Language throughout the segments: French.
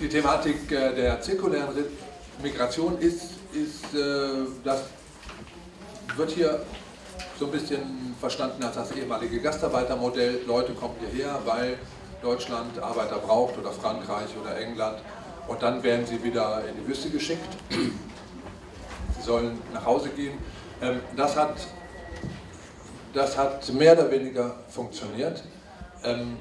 die Thematik äh, der zirkulären Migration ist, ist äh, das wird hier so ein bisschen verstanden als das ehemalige Gastarbeitermodell. Leute kommen hierher, weil Deutschland Arbeiter braucht oder Frankreich oder England und dann werden sie wieder in die Wüste geschickt. Sie sollen nach Hause gehen. Ähm, das hat, das hat mehr oder weniger funktioniert. Ähm,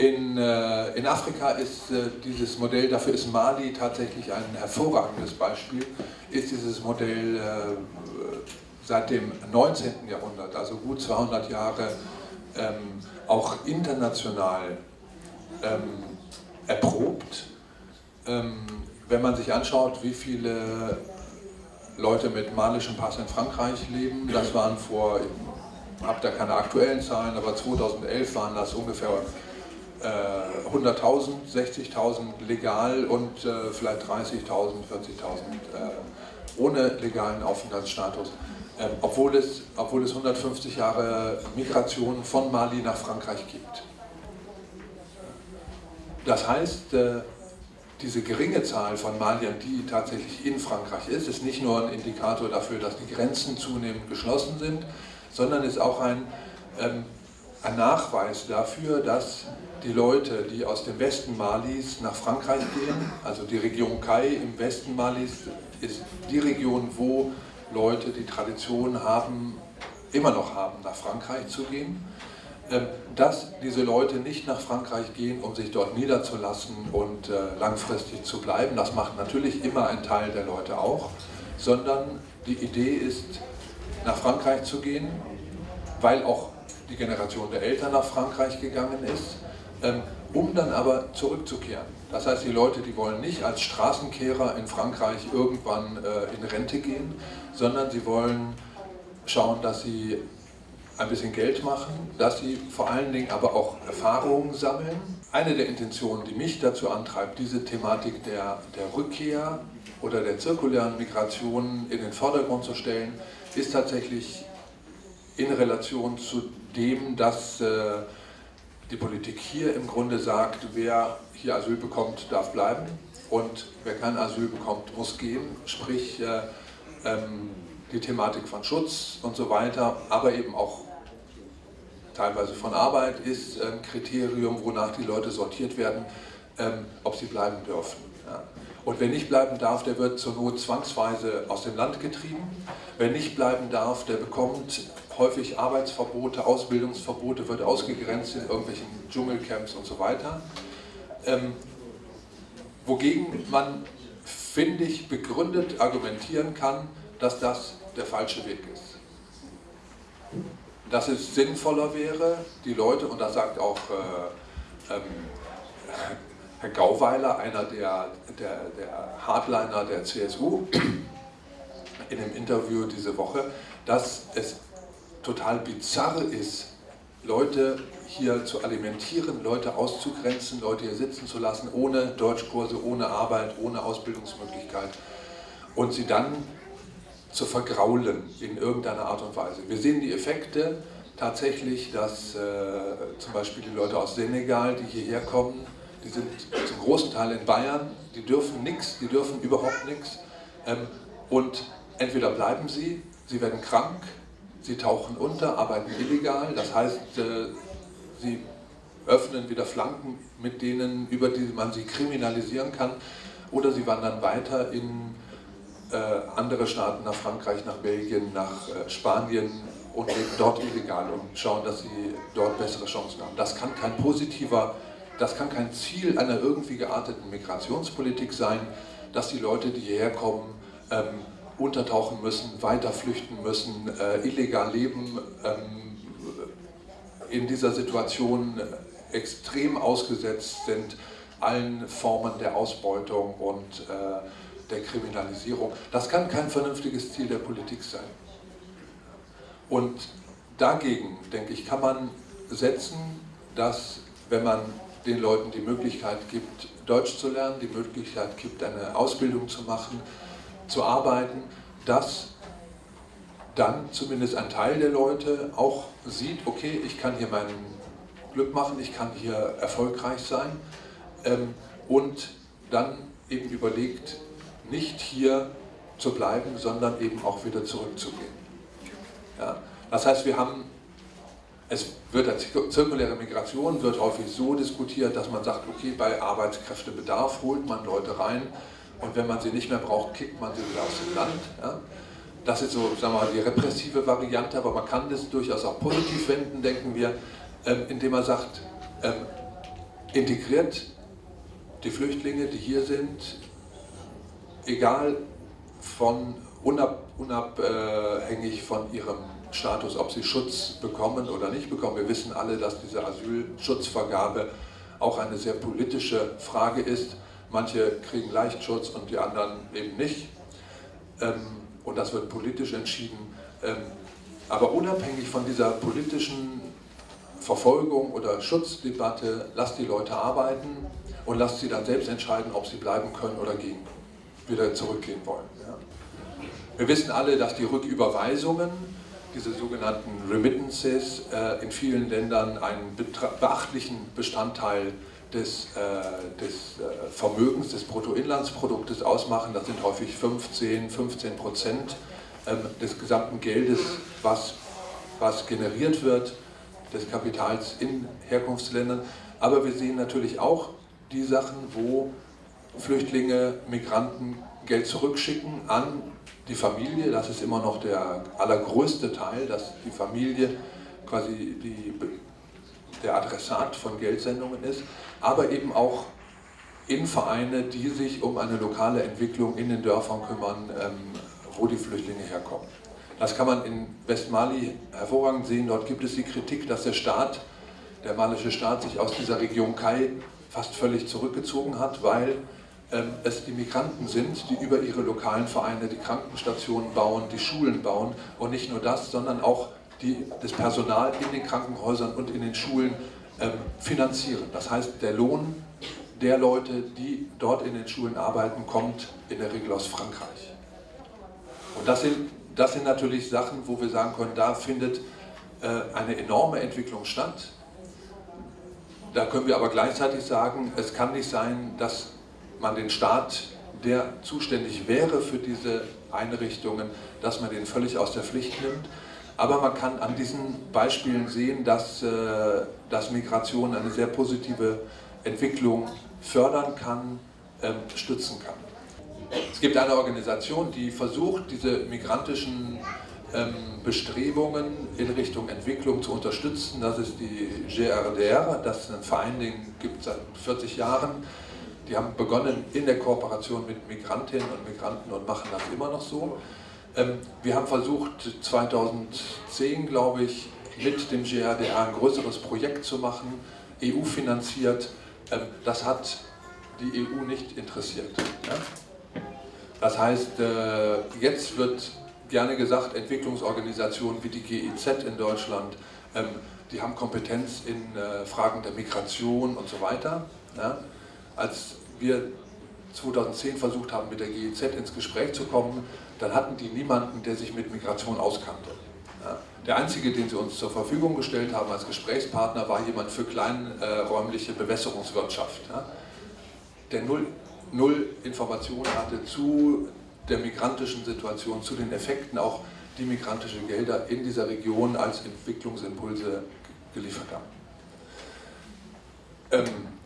In, äh, in Afrika ist äh, dieses Modell, dafür ist Mali tatsächlich ein hervorragendes Beispiel, ist dieses Modell äh, seit dem 19. Jahrhundert, also gut 200 Jahre, ähm, auch international ähm, erprobt. Ähm, wenn man sich anschaut, wie viele Leute mit malischem Pass in Frankreich leben, das waren vor, ich habe da keine aktuellen Zahlen, aber 2011 waren das ungefähr 100.000, äh, 60.000 legal und äh, vielleicht 30.000, 40.000 äh, ohne legalen Aufenthaltsstatus. Ähm, obwohl, es, obwohl es 150 Jahre Migration von Mali nach Frankreich gibt. Das heißt, äh, diese geringe Zahl von Maliern, die tatsächlich in Frankreich ist, ist nicht nur ein Indikator dafür, dass die Grenzen zunehmend geschlossen sind, sondern ist auch ein, ähm, ein Nachweis dafür, dass die Leute, die aus dem Westen Malis nach Frankreich gehen, also die Region Kai im Westen Malis ist die Region, wo Leute die Tradition haben, immer noch haben, nach Frankreich zu gehen, ähm, dass diese Leute nicht nach Frankreich gehen, um sich dort niederzulassen und äh, langfristig zu bleiben. Das macht natürlich immer ein Teil der Leute auch, sondern die Idee ist, nach Frankreich zu gehen, weil auch die Generation der Eltern nach Frankreich gegangen ist ähm, um dann aber zurückzukehren. Das heißt, die Leute, die wollen nicht als Straßenkehrer in Frankreich irgendwann äh, in Rente gehen, sondern sie wollen schauen, dass sie ein bisschen Geld machen, dass sie vor allen Dingen aber auch Erfahrungen sammeln. Eine der Intentionen, die mich dazu antreibt, diese Thematik der, der Rückkehr oder der zirkulären Migration in den Vordergrund zu stellen, ist tatsächlich in Relation zu dem, dass äh, die Politik hier im Grunde sagt, wer hier Asyl bekommt, darf bleiben und wer kein Asyl bekommt, muss gehen, sprich äh, ähm, die Thematik von Schutz und so weiter, aber eben auch teilweise von Arbeit ist ein Kriterium, wonach die Leute sortiert werden, ähm, ob sie bleiben dürfen. Und wer nicht bleiben darf, der wird zur Not zwangsweise aus dem Land getrieben. Wer nicht bleiben darf, der bekommt häufig Arbeitsverbote, Ausbildungsverbote, wird ausgegrenzt in irgendwelchen Dschungelcamps und so weiter. Ähm, wogegen man, finde ich, begründet argumentieren kann, dass das der falsche Weg ist. Dass es sinnvoller wäre, die Leute, und das sagt auch äh, ähm, Herr Gauweiler, einer der, der, der Hardliner der CSU, in einem Interview diese Woche, dass es total bizarr ist, Leute hier zu alimentieren, Leute auszugrenzen, Leute hier sitzen zu lassen, ohne Deutschkurse, ohne Arbeit, ohne Ausbildungsmöglichkeit und sie dann zu vergraulen in irgendeiner Art und Weise. Wir sehen die Effekte tatsächlich, dass äh, zum Beispiel die Leute aus Senegal, die hierher kommen, die sind zum großen Teil in Bayern, die dürfen nichts, die dürfen überhaupt nichts ähm, und entweder bleiben sie, sie werden krank, sie tauchen unter, arbeiten illegal, das heißt, äh, sie öffnen wieder Flanken, mit denen, über die man sie kriminalisieren kann, oder sie wandern weiter in äh, andere Staaten, nach Frankreich, nach Belgien, nach äh, Spanien und leben dort illegal und schauen, dass sie dort bessere Chancen haben. Das kann kein positiver, das kann kein Ziel einer irgendwie gearteten Migrationspolitik sein, dass die Leute, die hierher kommen, ähm, untertauchen müssen, weiter flüchten müssen, äh, illegal leben, ähm, in dieser Situation extrem ausgesetzt sind, allen Formen der Ausbeutung und äh, der Kriminalisierung. Das kann kein vernünftiges Ziel der Politik sein. Und dagegen, denke ich, kann man setzen, dass wenn man den Leuten die Möglichkeit gibt, Deutsch zu lernen, die Möglichkeit gibt, eine Ausbildung zu machen, zu arbeiten, dass dann zumindest ein Teil der Leute auch sieht, okay, ich kann hier meinen Glück machen, ich kann hier erfolgreich sein ähm, und dann eben überlegt, nicht hier zu bleiben, sondern eben auch wieder zurückzugehen. Ja? Das heißt, wir haben, es wird zirkuläre Migration wird häufig so diskutiert, dass man sagt, okay, bei Arbeitskräftebedarf holt man Leute rein und wenn man sie nicht mehr braucht, kickt man sie wieder aus dem Land. Ja? Das ist so, sagen wir mal, die repressive Variante, aber man kann das durchaus auch positiv wenden, denken wir, ähm, indem man sagt, ähm, integriert die Flüchtlinge, die hier sind, egal von unab, unabhängig von ihrem Status, ob sie Schutz bekommen oder nicht bekommen. Wir wissen alle, dass diese Asylschutzvergabe auch eine sehr politische Frage ist. Manche kriegen leicht Schutz und die anderen eben nicht. Ähm, und das wird politisch entschieden. Ähm, aber unabhängig von dieser politischen Verfolgung oder Schutzdebatte, lasst die Leute arbeiten und lasst sie dann selbst entscheiden, ob sie bleiben können oder gehen, wieder zurückgehen wollen. Wir wissen alle, dass die Rücküberweisungen, diese sogenannten Remittances, äh, in vielen Ländern einen beachtlichen Bestandteil des, äh, des äh, Vermögens, des Bruttoinlandsproduktes ausmachen. Das sind häufig 15, 15 Prozent ähm, des gesamten Geldes, was, was generiert wird, des Kapitals in Herkunftsländern. Aber wir sehen natürlich auch die Sachen, wo Flüchtlinge, Migranten Geld zurückschicken an die Familie. Das ist immer noch der allergrößte Teil, dass die Familie quasi die, der Adressat von Geldsendungen ist, aber eben auch in Vereine, die sich um eine lokale Entwicklung in den Dörfern kümmern, ähm, wo die Flüchtlinge herkommen. Das kann man in Westmali hervorragend sehen. Dort gibt es die Kritik, dass der Staat, der malische Staat, sich aus dieser Region Kai fast völlig zurückgezogen hat, weil es die Migranten sind, die über ihre lokalen Vereine die Krankenstationen bauen, die Schulen bauen und nicht nur das, sondern auch die, das Personal in den Krankenhäusern und in den Schulen ähm, finanzieren. Das heißt, der Lohn der Leute, die dort in den Schulen arbeiten, kommt in der Regel aus Frankreich. Und das sind, das sind natürlich Sachen, wo wir sagen können, da findet äh, eine enorme Entwicklung statt. Da können wir aber gleichzeitig sagen, es kann nicht sein, dass man den Staat, der zuständig wäre für diese Einrichtungen, dass man den völlig aus der Pflicht nimmt. Aber man kann an diesen Beispielen sehen, dass, äh, dass Migration eine sehr positive Entwicklung fördern kann, ähm, stützen kann. Es gibt eine Organisation, die versucht, diese migrantischen ähm, Bestrebungen in Richtung Entwicklung zu unterstützen. Das ist die GRDR, das ist ein Verein, den gibt es seit 40 Jahren. Die haben begonnen in der Kooperation mit Migrantinnen und Migranten und machen das immer noch so. Ähm, wir haben versucht 2010, glaube ich, mit dem GRDA ein größeres Projekt zu machen, EU finanziert. Ähm, das hat die EU nicht interessiert. Das heißt, äh, jetzt wird gerne gesagt, Entwicklungsorganisationen wie die GIZ in Deutschland, ähm, die haben Kompetenz in äh, Fragen der Migration und so weiter. Als wir 2010 versucht haben, mit der GIZ ins Gespräch zu kommen, dann hatten die niemanden, der sich mit Migration auskannte. Der einzige, den sie uns zur Verfügung gestellt haben als Gesprächspartner, war jemand für kleinräumliche Bewässerungswirtschaft, der null, null Informationen hatte zu der migrantischen Situation, zu den Effekten, auch die migrantische Gelder in dieser Region als Entwicklungsimpulse geliefert haben. Ähm,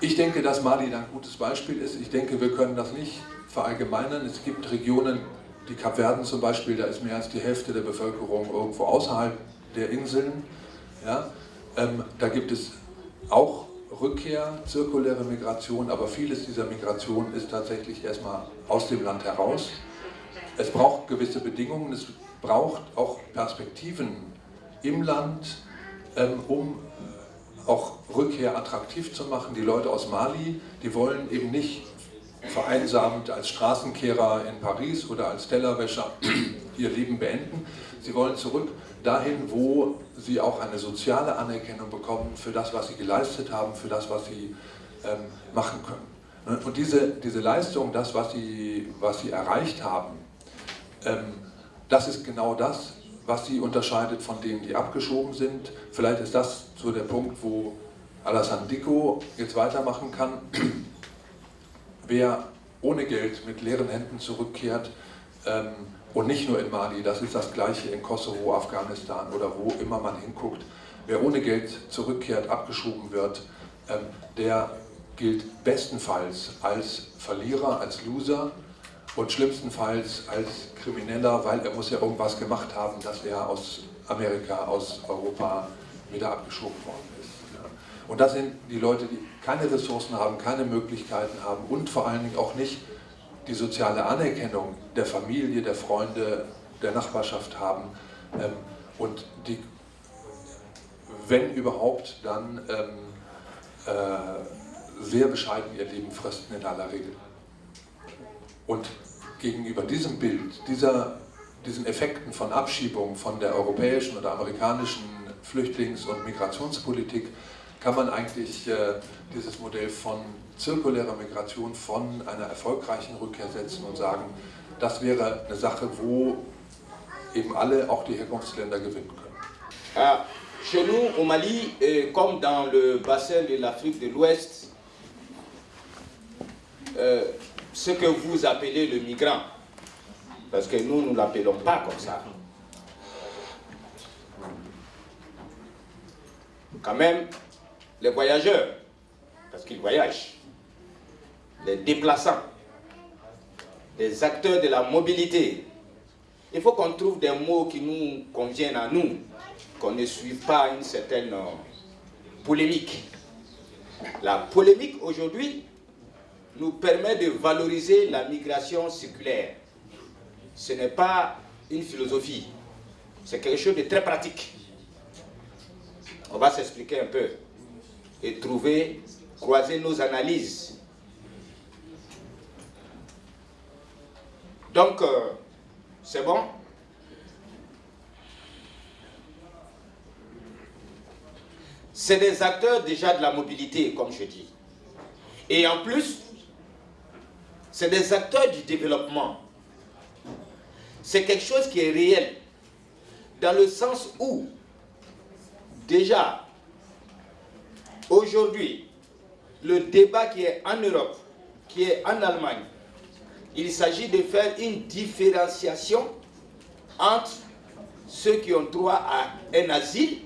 ich denke, dass Mali ein gutes Beispiel ist. Ich denke, wir können das nicht verallgemeinern. Es gibt Regionen, die Kapverden zum Beispiel, da ist mehr als die Hälfte der Bevölkerung irgendwo außerhalb der Inseln. Ja? Ähm, da gibt es auch Rückkehr, zirkuläre Migration, aber vieles dieser Migration ist tatsächlich erstmal aus dem Land heraus. Es braucht gewisse Bedingungen, es braucht auch Perspektiven im Land, ähm, um auch Rückkehr attraktiv zu machen. Die Leute aus Mali, die wollen eben nicht vereinsamt als Straßenkehrer in Paris oder als Tellerwäscher ihr Leben beenden. Sie wollen zurück dahin, wo sie auch eine soziale Anerkennung bekommen für das, was sie geleistet haben, für das, was sie ähm, machen können. Und diese, diese Leistung, das, was sie, was sie erreicht haben, ähm, das ist genau das, was sie unterscheidet von denen, die abgeschoben sind. Vielleicht ist das so der Punkt, wo Alassane Dicko jetzt weitermachen kann. Wer ohne Geld mit leeren Händen zurückkehrt, ähm, und nicht nur in Mali, das ist das gleiche in Kosovo, Afghanistan oder wo immer man hinguckt. Wer ohne Geld zurückkehrt, abgeschoben wird, ähm, der gilt bestenfalls als Verlierer, als Loser und schlimmstenfalls als Krimineller, weil er muss ja irgendwas gemacht haben, dass er aus Amerika, aus Europa wieder abgeschoben worden ist. Und das sind die Leute, die keine Ressourcen haben, keine Möglichkeiten haben und vor allen Dingen auch nicht die soziale Anerkennung der Familie, der Freunde, der Nachbarschaft haben ähm, und die, wenn überhaupt, dann ähm, äh, sehr bescheiden ihr Leben fristen in aller Regel. Und gegenüber diesem Bild, dieser, diesen Effekten von Abschiebung von der europäischen oder amerikanischen Flüchtlings- und Migrationspolitik kann man eigentlich äh, dieses Modell von zirkulärer Migration, von einer erfolgreichen Rückkehr setzen und sagen, das wäre eine Sache, wo eben alle, auch die Herkunftsländer, gewinnen können. Ah, chez nous, au Mali, euh, comme dans le bassin de l'Afrique de l'Ouest, euh, ce que vous appelez le migrant, parce que nous, nous ne l'appelons pas comme ça. Quand même, les voyageurs, parce qu'ils voyagent, les déplaçants, les acteurs de la mobilité. Il faut qu'on trouve des mots qui nous conviennent à nous, qu'on ne suive pas une certaine euh, polémique. La polémique aujourd'hui nous permet de valoriser la migration circulaire. Ce n'est pas une philosophie, c'est quelque chose de très pratique. On va s'expliquer un peu et trouver, croiser nos analyses. Donc, euh, c'est bon? C'est des acteurs déjà de la mobilité, comme je dis. Et en plus, c'est des acteurs du développement. C'est quelque chose qui est réel, dans le sens où, déjà, Aujourd'hui, le débat qui est en Europe, qui est en Allemagne, il s'agit de faire une différenciation entre ceux qui ont droit à un asile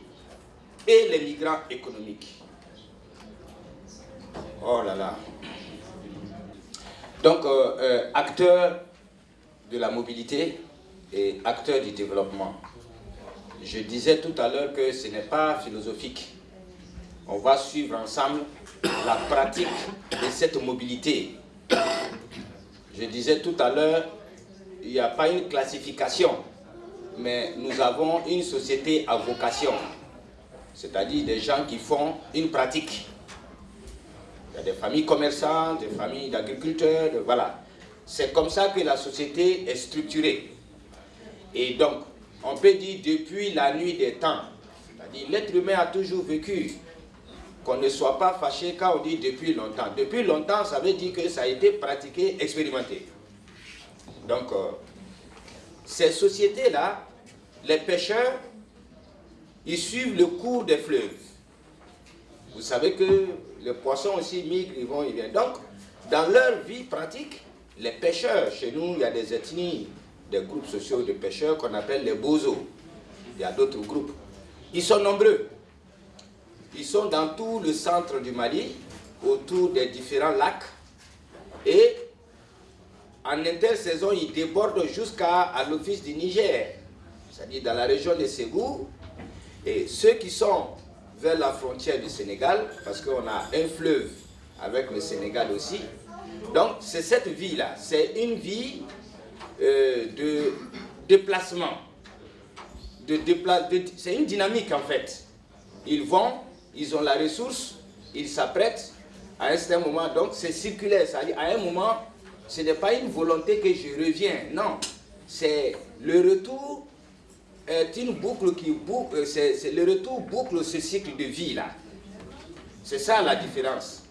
et les migrants économiques. Oh là là. Donc, euh, euh, acteurs de la mobilité et acteurs du développement. Je disais tout à l'heure que ce n'est pas philosophique on va suivre ensemble la pratique de cette mobilité. Je disais tout à l'heure, il n'y a pas une classification, mais nous avons une société à vocation, c'est-à-dire des gens qui font une pratique. Il y a des familles commerçantes, des familles d'agriculteurs, voilà. C'est comme ça que la société est structurée. Et donc, on peut dire depuis la nuit des temps, c'est-à-dire l'être humain a toujours vécu qu'on ne soit pas fâché quand on dit depuis longtemps. Depuis longtemps, ça veut dire que ça a été pratiqué, expérimenté. Donc, euh, ces sociétés-là, les pêcheurs, ils suivent le cours des fleuves. Vous savez que les poissons aussi migrent, ils vont, ils viennent. Donc, dans leur vie pratique, les pêcheurs, chez nous, il y a des ethnies, des groupes sociaux de pêcheurs qu'on appelle les bozos. Il y a d'autres groupes. Ils sont nombreux. Ils sont dans tout le centre du Mali, autour des différents lacs. Et en intersaison, ils débordent jusqu'à l'office du Niger, c'est-à-dire dans la région de Ségou. Et ceux qui sont vers la frontière du Sénégal, parce qu'on a un fleuve avec le Sénégal aussi. Donc, c'est cette vie-là. C'est une vie euh, de déplacement. De c'est une dynamique, en fait. Ils vont ils ont la ressource, ils s'apprêtent à un certain moment. Donc c'est circulaire, c'est-à-dire à un moment, ce n'est pas une volonté que je reviens, non. C'est le retour est une boucle qui boucle, euh, c'est le retour boucle ce cycle de vie là. C'est ça la différence.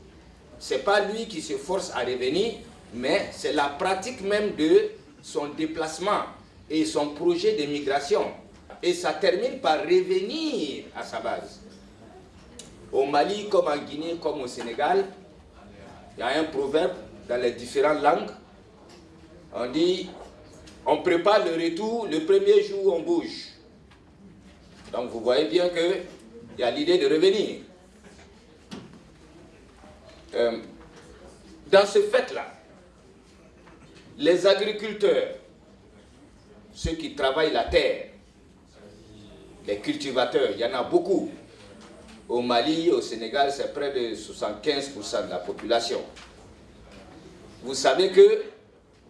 C'est pas lui qui se force à revenir, mais c'est la pratique même de son déplacement et son projet de migration. et ça termine par revenir à sa base. Au Mali, comme en Guinée, comme au Sénégal, il y a un proverbe dans les différentes langues. On dit, on prépare le retour le premier jour on bouge. Donc vous voyez bien qu'il y a l'idée de revenir. Euh, dans ce fait-là, les agriculteurs, ceux qui travaillent la terre, les cultivateurs, il y en a beaucoup. Au Mali, au Sénégal, c'est près de 75% de la population. Vous savez que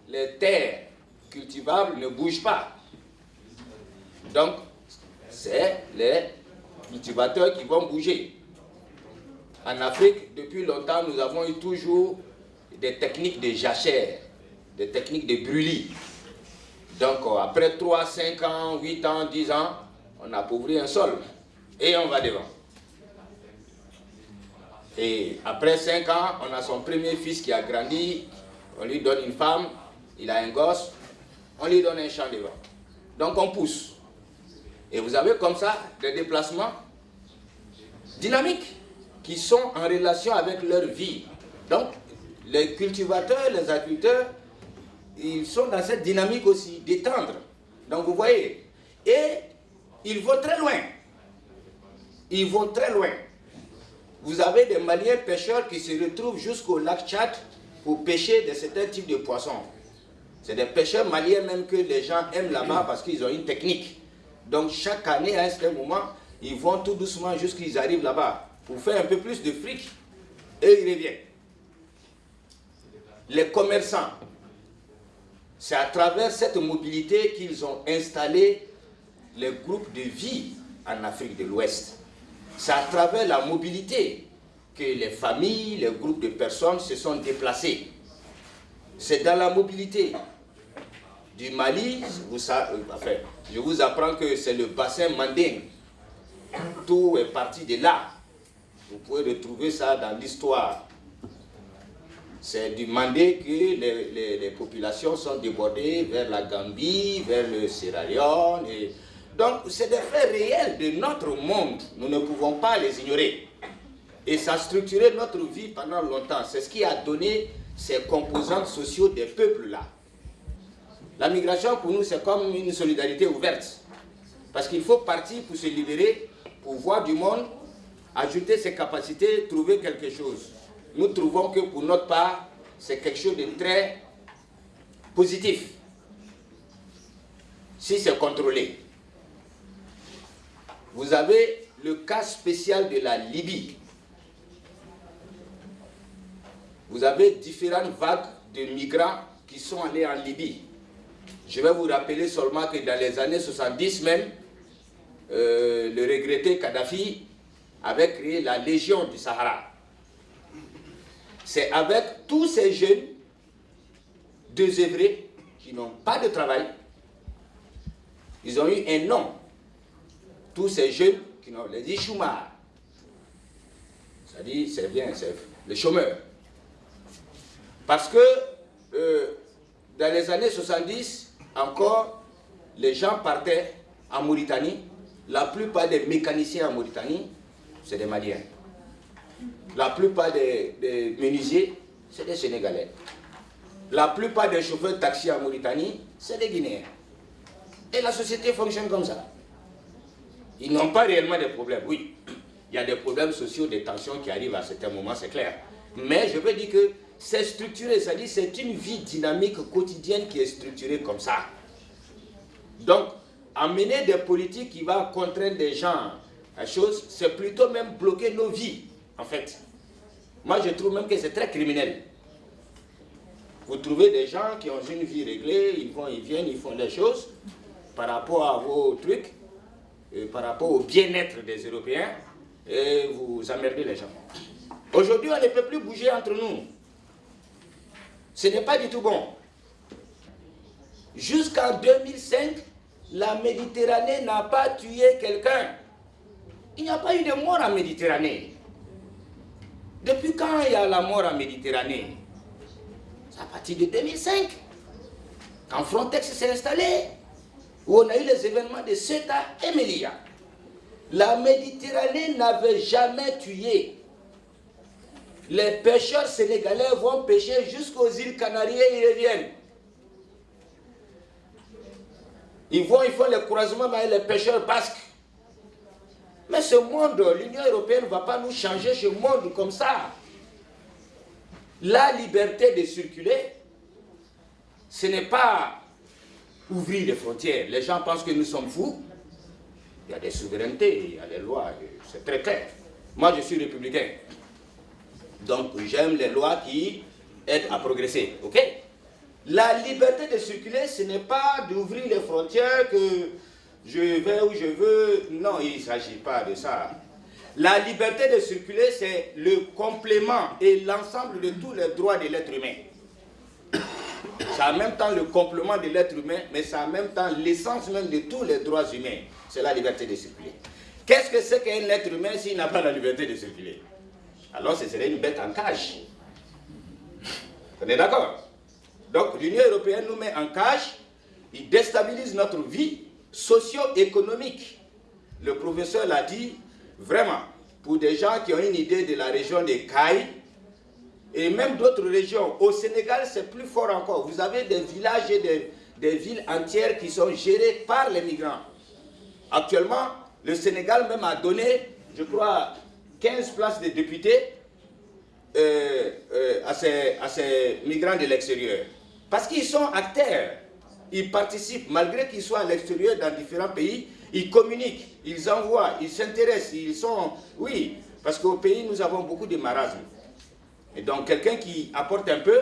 les terres cultivables ne bougent pas. Donc, c'est les cultivateurs qui vont bouger. En Afrique, depuis longtemps, nous avons eu toujours des techniques de jachère, des techniques de brûlis. Donc, après 3, 5 ans, 8 ans, 10 ans, on appauvrit un sol et on va devant. Et après 5 ans, on a son premier fils qui a grandi, on lui donne une femme, il a un gosse, on lui donne un champ devant. Donc on pousse. Et vous avez comme ça des déplacements dynamiques qui sont en relation avec leur vie. Donc les cultivateurs, les agriculteurs, ils sont dans cette dynamique aussi d'étendre. Donc vous voyez, et ils vont très loin. Ils vont très loin. Vous avez des Maliens pêcheurs qui se retrouvent jusqu'au lac Tchad pour pêcher de certains types de poissons. C'est des pêcheurs maliens même que les gens aiment là-bas parce qu'ils ont une technique. Donc chaque année, à un certain moment, ils vont tout doucement jusqu'à qu'ils arrivent là-bas pour faire un peu plus de fric et ils reviennent. Les commerçants, c'est à travers cette mobilité qu'ils ont installé les groupes de vie en Afrique de l'Ouest. C'est à travers la mobilité que les familles, les groupes de personnes se sont déplacés. C'est dans la mobilité du Mali, euh, je vous apprends que c'est le bassin manding. Tout est parti de là. Vous pouvez retrouver ça dans l'histoire. C'est du Mandé que les, populations sont débordées vers la Gambie, vers le Sierra Leone, donc, c'est des faits réels de notre monde. Nous ne pouvons pas les ignorer. Et ça a structuré notre vie pendant longtemps. C'est ce qui a donné ces composantes sociaux des peuples-là. La migration, pour nous, c'est comme une solidarité ouverte. Parce qu'il faut partir pour se libérer, pour voir du monde, ajouter ses capacités, trouver quelque chose. Nous trouvons que pour notre part, c'est quelque chose de très positif. Si c'est contrôlé. Vous avez le cas spécial de la Libye. Vous avez différentes vagues de migrants qui sont allés en Libye. Je vais vous rappeler seulement que dans les années 70 même, euh, le regretté Kadhafi avait créé la Légion du Sahara. C'est avec tous ces jeunes désœuvrés qui n'ont pas de travail, ils ont eu un nom tous ces jeunes qui ont les chômeurs. C'est-à-dire, c'est bien, c'est les chômeurs. Parce que euh, dans les années 70, encore, les gens partaient en Mauritanie. La plupart des mécaniciens en Mauritanie, c'est des Maliens. La plupart des, des menuisiers, c'est des Sénégalais. La plupart des chauffeurs de taxi en Mauritanie, c'est des Guinéens. Et la société fonctionne comme ça. Ils n'ont pas réellement de problèmes. Oui, il y a des problèmes sociaux, des tensions qui arrivent à certains moments, c'est clair. Mais je veux dire que c'est structuré, c'est-à-dire c'est une vie dynamique quotidienne qui est structurée comme ça. Donc, amener des politiques qui vont contraindre des gens à chose, c'est plutôt même bloquer nos vies, en fait. Moi, je trouve même que c'est très criminel. Vous trouvez des gens qui ont une vie réglée, ils vont, ils viennent, ils font des choses par rapport à vos trucs, par rapport au bien-être des Européens et vous emmerdez les gens. Aujourd'hui, on ne peut plus bouger entre nous. Ce n'est pas du tout bon. Jusqu'en 2005, la Méditerranée n'a pas tué quelqu'un. Il n'y a pas eu de mort en Méditerranée. Depuis quand il y a la mort en Méditerranée? C'est à partir de 2005. Quand Frontex s'est installé, où on a eu les événements de Ceuta et Melilla. La Méditerranée n'avait jamais tué. Les pêcheurs sénégalais vont pêcher jusqu'aux îles Canaries et ils reviennent. Ils font le croisement avec les pêcheurs basques. Mais ce monde, l'Union européenne ne va pas nous changer ce monde comme ça. La liberté de circuler, ce n'est pas ouvrir les frontières. Les gens pensent que nous sommes fous. Il y a des souverainetés, il y a des lois, c'est très clair. Moi, je suis républicain. Donc, j'aime les lois qui aident à progresser. OK? La liberté de circuler, ce n'est pas d'ouvrir les frontières que je vais où je veux. Non, il ne s'agit pas de ça. La liberté de circuler, c'est le complément et l'ensemble de tous les droits de l'être humain. C'est en même temps le complément de l'être humain, mais c'est en même temps l'essence même de tous les droits humains. C'est la liberté de circuler. Qu'est-ce que c'est qu'un être humain s'il n'a pas la liberté de circuler? Alors ce serait une bête en cage. On est d'accord Donc l'Union européenne nous met en cage, il déstabilise notre vie socio-économique. Le professeur l'a dit, vraiment, pour des gens qui ont une idée de la région des Cailles, et même d'autres régions. Au Sénégal, c'est plus fort encore. Vous avez des villages et des, des, villes entières qui sont gérées par les migrants. Actuellement, le Sénégal même a donné, je crois, 15 places de députés euh, euh, à, ces, migrants de l'extérieur. Parce qu'ils sont acteurs. Ils participent, malgré qu'ils soient à l'extérieur dans différents pays, ils communiquent, ils envoient, ils s'intéressent, ils sont... Oui, parce qu'au pays, nous avons beaucoup de marasme. Et donc, quelqu'un qui apporte un peu,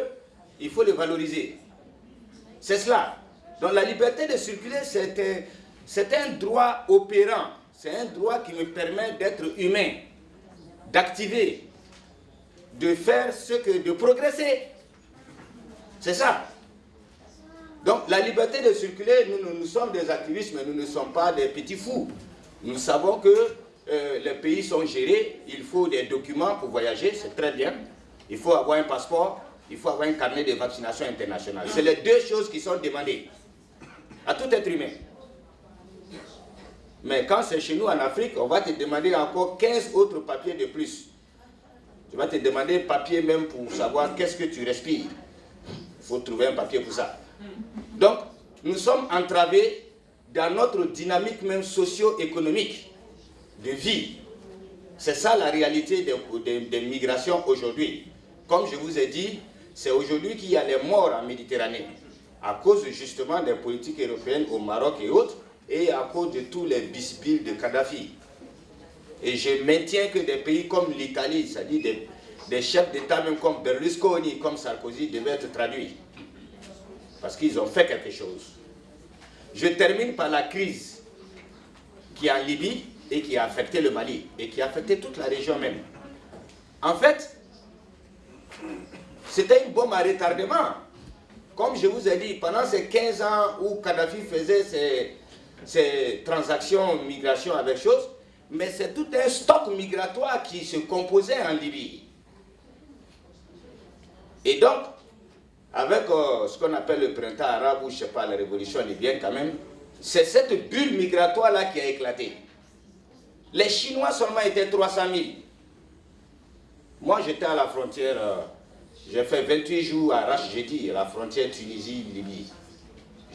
il faut le valoriser. C'est cela. Donc, la liberté de circuler, c'est un droit opérant. C'est un droit qui me permet d'être humain, d'activer, de faire ce que... de progresser. C'est ça. Donc, la liberté de circuler, nous, nous, sommes des activistes, mais nous ne sommes pas des petits fous. Nous savons que euh, les pays sont gérés, il faut des documents pour voyager, c'est très bien. Il faut avoir un passeport, il faut avoir un carnet de vaccination internationale. C'est les deux choses qui sont demandées à tout être humain. Mais quand c'est chez nous en Afrique, on va te demander encore 15 autres papiers de plus. Tu vas te demander papier même pour savoir qu'est-ce que tu respires. Il faut trouver un papier pour ça. Donc, nous sommes entravés dans notre dynamique même socio-économique de vie. C'est ça la réalité des, migrations aujourd'hui. Comme je vous ai dit, c'est aujourd'hui qu'il y a les morts en Méditerranée, à cause justement des politiques européennes au Maroc et autres, et à cause de tous les bisbilles de Kadhafi. Et je maintiens que des pays comme l'Italie, c'est-à-dire des, chefs d'État même comme Berlusconi, comme Sarkozy, devaient être traduits. Parce qu'ils ont fait quelque chose. Je termine par la crise qui est en Libye et qui a affecté le Mali, et qui a affecté toute la région même. En fait, c'était une bombe à retardement. Comme je vous ai dit, pendant ces 15 ans où Kadhafi faisait ses, ses transactions, migration avec choses, mais c'est tout un stock migratoire qui se composait en Libye. Et donc, avec euh, ce qu'on appelle le printemps arabe, ou je ne sais pas, la révolution libyenne quand même, c'est cette bulle migratoire-là qui a éclaté. Les Chinois seulement étaient 300 000. Moi, j'étais à la frontière, euh, j'ai fait 28 jours à Rache, jeudi, à la frontière Tunisie-Libye.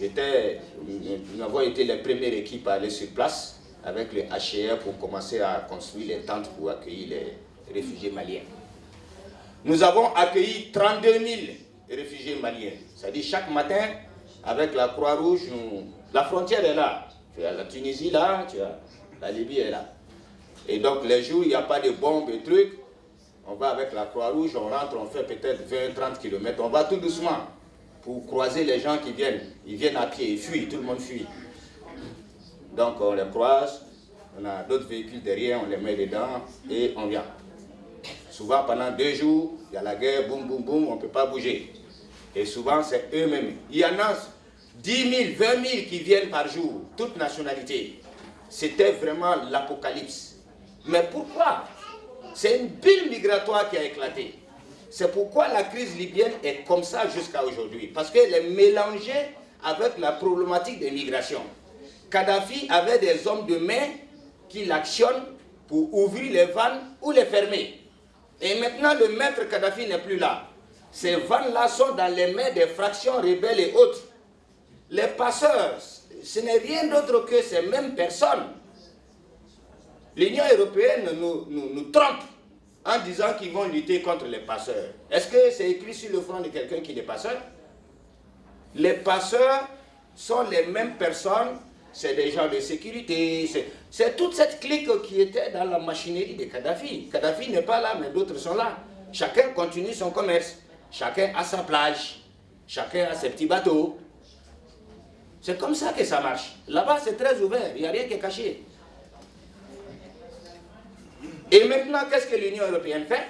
Nous avons été les premières équipes à aller sur place avec le HCR pour commencer à construire les tentes pour accueillir les réfugiés maliens. Nous avons accueilli 32 000 réfugiés maliens. C'est-à-dire chaque matin, avec la Croix-Rouge, la frontière est là. Tu as la Tunisie là, tu as la Libye est là. Et donc les jours il n'y a pas de bombes et trucs, on va avec la Croix-Rouge, on rentre, on fait peut-être 20-30 km, on va tout doucement pour croiser les gens qui viennent. Ils viennent à pied, ils fuient, tout le monde fuit. Donc on les croise, on a d'autres véhicules derrière, on les met dedans et on vient. Souvent pendant deux jours, il y a la guerre, boum, boum, boum, on ne peut pas bouger. Et souvent c'est eux-mêmes. Il y en a 10 000, 20 000 qui viennent par jour, toute nationalité. C'était vraiment l'apocalypse. Mais pourquoi? C'est une bulle migratoire qui a éclaté. C'est pourquoi la crise libyenne est comme ça jusqu'à aujourd'hui. Parce qu'elle est mélangée avec la problématique des migrations. Kadhafi avait des hommes de main qui l'actionnent pour ouvrir les vannes ou les fermer. Et maintenant, le maître Kadhafi n'est plus là. Ces vannes-là sont dans les mains des fractions rebelles et autres. Les passeurs, ce n'est rien d'autre que ces mêmes personnes. L'Union européenne nous, nous, trompe en disant qu'ils vont lutter contre les passeurs. Est-ce que c'est écrit sur le front de quelqu'un qui est passeur? Les passeurs sont les mêmes personnes, c'est des gens de sécurité, c'est toute cette clique qui était dans la machinerie de Kadhafi. Kadhafi n'est pas là, mais d'autres sont là. Chacun continue son commerce, chacun a sa plage, chacun a ses petits bateaux. C'est comme ça que ça marche. Là-bas, c'est très ouvert, il n'y a rien qui est caché. Et maintenant, qu'est-ce que l'Union européenne fait?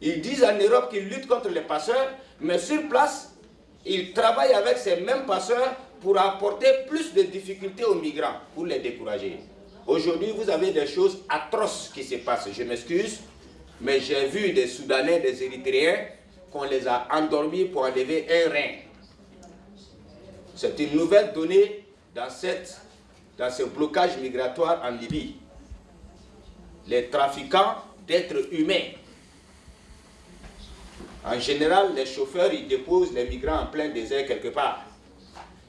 Ils disent en Europe qu'ils luttent contre les passeurs, mais sur place, ils travaillent avec ces mêmes passeurs pour apporter plus de difficultés aux migrants, pour les décourager. Aujourd'hui, vous avez des choses atroces qui se passent. Je m'excuse, mais j'ai vu des Soudanais, des Érythréens, qu'on les a endormis pour enlever un rein. C'est une nouvelle donnée dans, dans ce blocage migratoire en Libye. Les trafiquants d'êtres humains. En général, les chauffeurs, ils déposent les migrants en plein désert quelque part.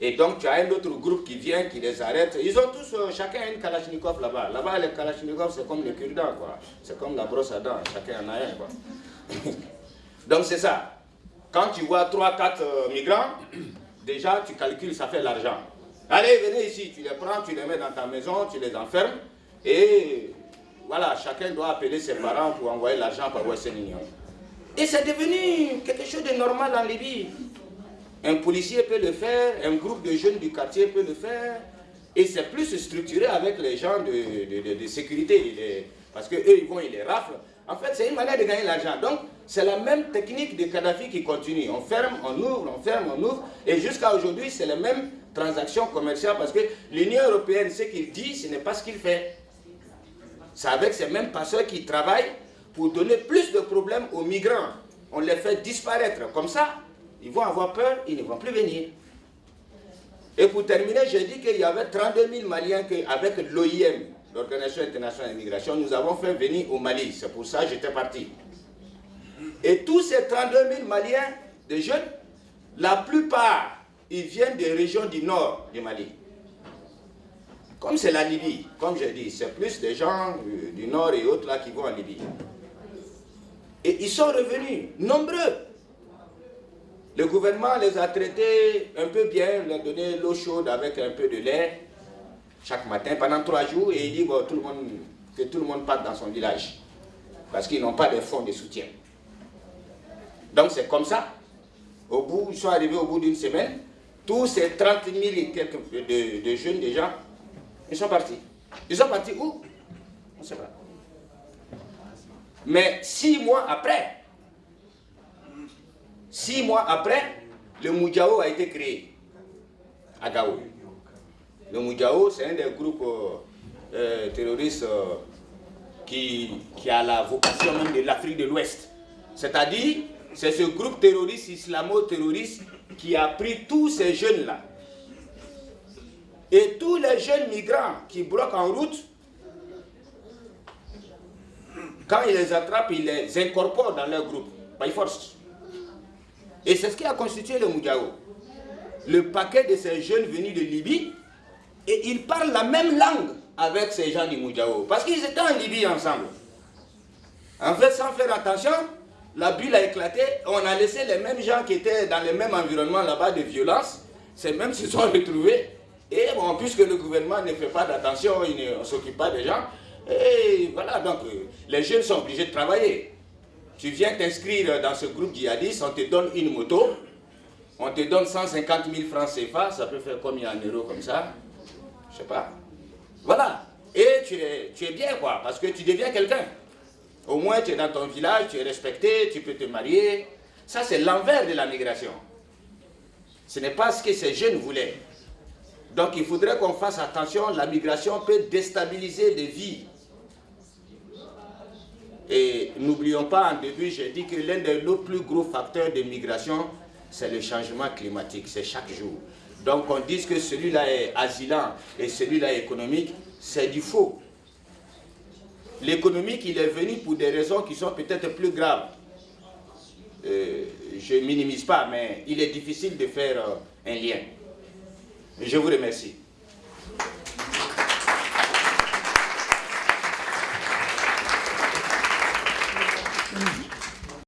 Et donc, tu as un autre groupe qui vient, qui les arrête. Ils ont tous, euh, chacun une Kalachnikov là-bas. Là-bas, les Kalachnikov, c'est comme les cure quoi. C'est comme la brosse à dents, chacun en a un, quoi. donc, c'est ça. Quand tu vois 3-4 euh, migrants, déjà tu calcules, ça fait l'argent. Allez, venez ici, tu les prends, tu les mets dans ta maison, tu les enfermes, et voilà, chacun doit appeler ses parents pour envoyer l'argent par Western Union. Et c'est devenu quelque chose de normal en Libye. Un policier peut le faire, un groupe de jeunes du quartier peut le faire, et c'est plus structuré avec les gens de, de, sécurité, parce qu'eux, ils vont, ils les raflent. En fait, c'est une manière de gagner l'argent. Donc, c'est la même technique de Kadhafi qui continue. On ferme, on ouvre, on ferme, on ouvre. Et jusqu'à aujourd'hui, c'est la même transaction commerciale parce que l'Union européenne, ce qu'il dit, ce n'est pas ce qu'il fait. C'est avec ces mêmes passeurs qui travaillent pour donner plus de problèmes aux migrants. On les fait disparaître. Comme ça, ils vont avoir peur, ils ne vont plus venir. Et pour terminer, j'ai dit qu'il y avait 32 000 Maliens avec l'OIM, l'Organisation internationale d'immigration, nous avons fait venir au Mali. C'est pour ça que j'étais parti. Et tous ces 32 000 Maliens, de jeunes, la plupart, ils viennent des régions du nord du Mali. Comme c'est la Libye, comme j'ai dit, c'est plus des gens du nord et autres là qui vont en Libye. Et ils sont revenus, nombreux. Le gouvernement les a traités un peu bien, leur a donné l'eau chaude avec un peu de lait chaque matin pendant trois jours et il dit tout le monde, que tout le monde parte dans son village parce qu'ils n'ont pas de fonds de soutien. Donc c'est comme ça. Au bout, ils sont arrivés au bout d'une semaine. Tous ces 30 000 et quelques de, jeunes déjà, ils sont partis. Ils sont partis où? On ne sait pas. Mais six mois après, six mois après, le Moudjao a été créé à Gao. Le Moudjao, c'est un des groupes euh, euh, terroristes euh, qui, qui a la vocation même de l'Afrique de l'Ouest. C'est-à-dire, c'est ce groupe terroriste, islamo-terroriste, qui a pris tous ces jeunes-là. Et tous les jeunes migrants qui bloquent en route, quand ils les attrapent, ils les incorporent dans leur groupe, by force. Et c'est ce qui a constitué le Moudjao. Le paquet de ces jeunes venus de Libye, et ils parlent la même langue avec ces gens du Moudjao, parce qu'ils étaient en Libye ensemble. En fait, sans faire attention, la bulle a éclaté, on a laissé les mêmes gens qui étaient dans le même environnement là-bas de violence, ces mêmes se sont retrouvés, et bon, puisque le gouvernement ne fait pas d'attention, il ne s'occupe pas des gens, et voilà, donc euh, les jeunes sont obligés de travailler. Tu viens t'inscrire dans ce groupe djihadiste, on te donne une moto, on te donne 150 000 francs CFA, ça peut faire combien en euros comme ça? Je sais pas. Voilà. Et tu es, tu es bien quoi, parce que tu deviens quelqu'un. Au moins, tu es dans ton village, tu es respecté, tu peux te marier. Ça, c'est l'envers de la migration. Ce n'est pas ce que ces jeunes voulaient. Donc, il faudrait qu'on fasse attention. La migration peut déstabiliser des vies. Et n'oublions pas, en début, j'ai dit que l'un de nos plus gros facteurs de migration, c'est le changement climatique. C'est chaque jour. Donc on dit que celui-là est asilant et celui-là est économique, c'est du faux. L'économique, il est venu pour des raisons qui sont peut-être plus graves. Euh, je minimise pas, mais il est difficile de faire euh, un lien. Je vous remercie.